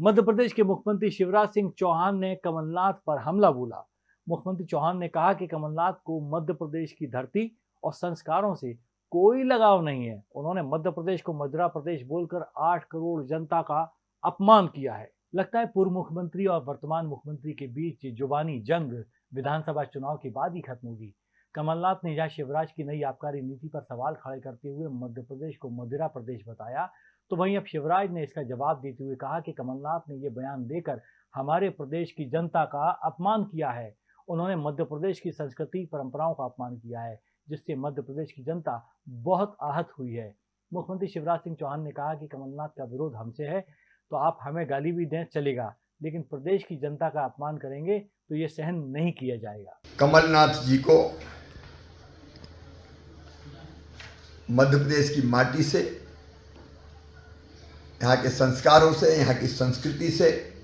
मध्य प्रदेश के मुख्यमंत्री शिवराज सिंह चौहान ने कमलनाथ पर हमला बोला। मुख्यमंत्री चौहान ने कहा कि कमलनाथ को मध्य प्रदेश की धरती और संस्कारों से कोई लगाव नहीं है। उन्होंने मध्य प्रदेश को मध्य प्रदेश बोलकर आठ करोड़ जनता का अपमान किया है। लगता है पूर्व मुख्यमंत्री और वर्तमान मुख्यमंत्री के बीच जुबानी जंग विधानसभा चुनाव के बाद ही खत्म होगी। कमलनाथ ने जहाँ शिवराज की नई आबकारी नीति पर सवाल खड़े करते हुए मध्य प्रदेश को मदिरा प्रदेश बताया तो वहीं अब शिवराज ने इसका जवाब देते हुए कहा कि कमलनाथ ने यह बयान देकर हमारे प्रदेश की जनता का अपमान किया है। उन्होंने मध्य प्रदेश की संस्कृति, परंपराओं का अपमान किया है, जिससे मध्य प्रदेश की जनता बहुत आहत हुई है। मुख्यमंत्री शिवराज सिंह चौहान ने कहा कि कमलनाथ का विरोध हमसे है तो आप हमें गाली भी दें, चलेगा। लेकिन प्रदेश की जनता का अपमान करेंगे तो ये सहन नहीं किया जाएगा। कमलनाथ जी को मध्य प्रदेश की माटी से यहाँ के संस्कारों से, यहाँ की संस्कृति से।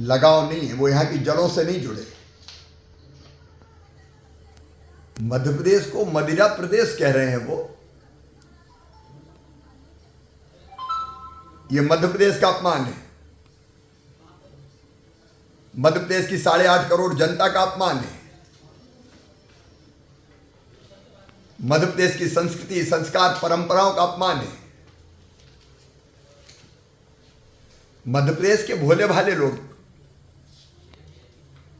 लगाव नहीं है, वो यहाँ की जड़ों से नहीं जुड़े। मध्य प्रदेश को मदिरा प्रदेश कह रहे हैं वो। ये मध्य प्रदेश का अपमान है। मध्य प्रदेश की साढ़े आठ करोड़ जनता का अपमान है। मध्य प्रदेश की संस्कृति, संस्कार, परंपराओं का अपमान है। मध्य प्रदेश के भोले भाले लोग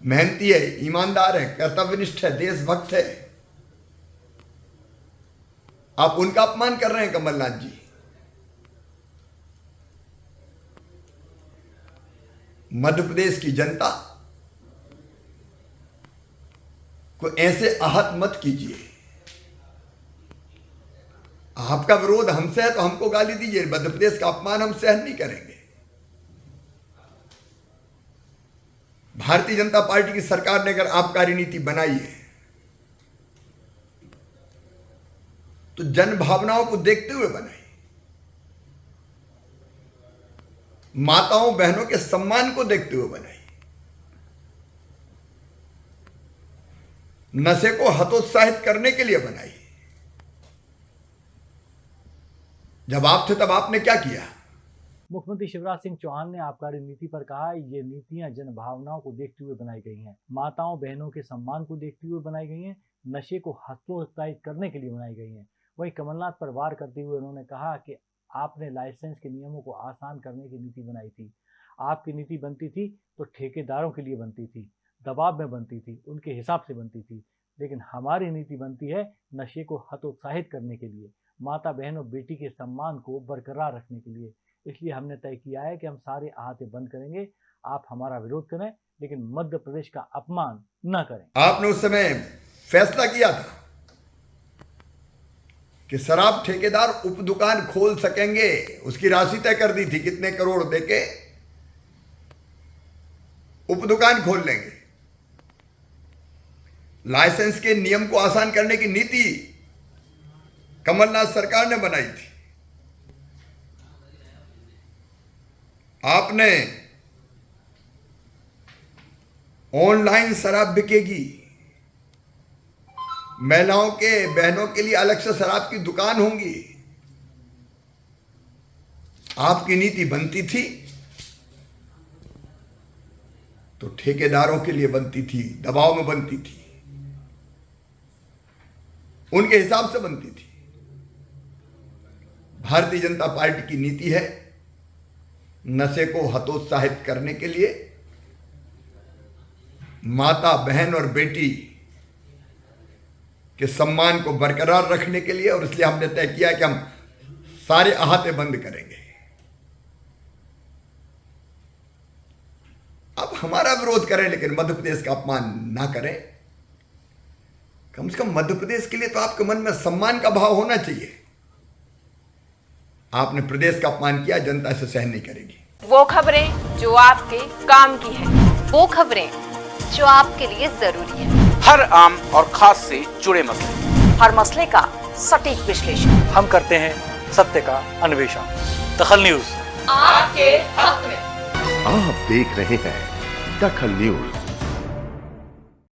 मेहनती है, ईमानदार है, कर्तव्यनिष्ठ है, देशभक्त है। आप उनका अपमान कर रहे हैं, कमलनाथ जी। मध्य प्रदेश की जनता को ऐसे आहत मत कीजिए। आपका विरोध हमसे है तो हमको गाली दीजिए। मध्य प्रदेश का अपमान हम सहन नहीं करेंगे। भारतीय जनता पार्टी की सरकार ने अगर आबकारी नीति बनाई है तो जन भावनाओं को देखते हुए बनाई। माताओं, बहनों के सम्मान को देखते हुए बनाई। नशे को हतोत्साहित करने के लिए बनाई। जब आप थे तब आपने क्या किया? मुख्यमंत्री शिवराज सिंह चौहान ने आबकारी नीति पर कहा, ये नीतियाँ जन भावनाओं को देखते हुए बनाई गई हैं। माताओं, बहनों के सम्मान को देखते हुए बनाई गई हैं, नशे को हतोत्साहित करने के लिए बनाई गई हैं। वहीं कमलनाथ पर वार करते हुए उन्होंने कहा कि आपने लाइसेंस के नियमों को आसान करने की नीति बनाई थी। आपकी नीति बनती थी तो ठेकेदारों के लिए बनती थी, दबाव में बनती थी, उनके हिसाब से बनती थी। लेकिन हमारी नीति बनती है नशे को हतोत्साहित करने के लिए, माता बहन और बेटी के सम्मान को बरकरार रखने के लिए। इसलिए हमने तय किया है कि हम सारे आहते बंद करेंगे। आप हमारा विरोध करें, लेकिन मध्य प्रदेश का अपमान न करें। आपने उस समय फैसला किया था कि शराब ठेकेदार उप दुकान खोल सकेंगे। उसकी राशि तय कर दी थी, कितने करोड़ देके उप दुकान खोल लेंगे। लाइसेंस के नियम को आसान करने की नीति कमलनाथ सरकार ने बनाई थी। आपने ऑनलाइन शराब बिकेगी। महिलाओं के बहनों के लिए अलग से शराब की दुकान होंगी। आपकी नीति बनती थी तो ठेकेदारों के लिए बनती थी, दबाव में बनती थी। उनके हिसाब से बनती थी। भारतीय जनता पार्टी की नीति है नशे को हतोत्साहित करने के लिए माता, बहन और बेटी के सम्मान को बरकरार रखने के लिए और इसलिए हमने तय किया कि हम सारे अहाते बंद करेंगे। अब हमारा विरोध करें, लेकिन मध्य प्रदेश का अपमान ना करें। कम से कम मध्य प्रदेश के लिए तो आपके मन में सम्मान का भाव होना चाहिए। आपने प्रदेश का अपमान किया जनता से सहन नहीं करेगी। वो खबरें जो आपके काम की है वो खबरें जो आपके लिए ज़रूरी है। हर आम और खास से जुड़े मसले। हर मसले का सटीक विश्लेषण। हम करते हैं सत्य का अन्वेषण। दखल न्यूज़। आपके हक में। आप देख रहे हैं दखल न्यूज़।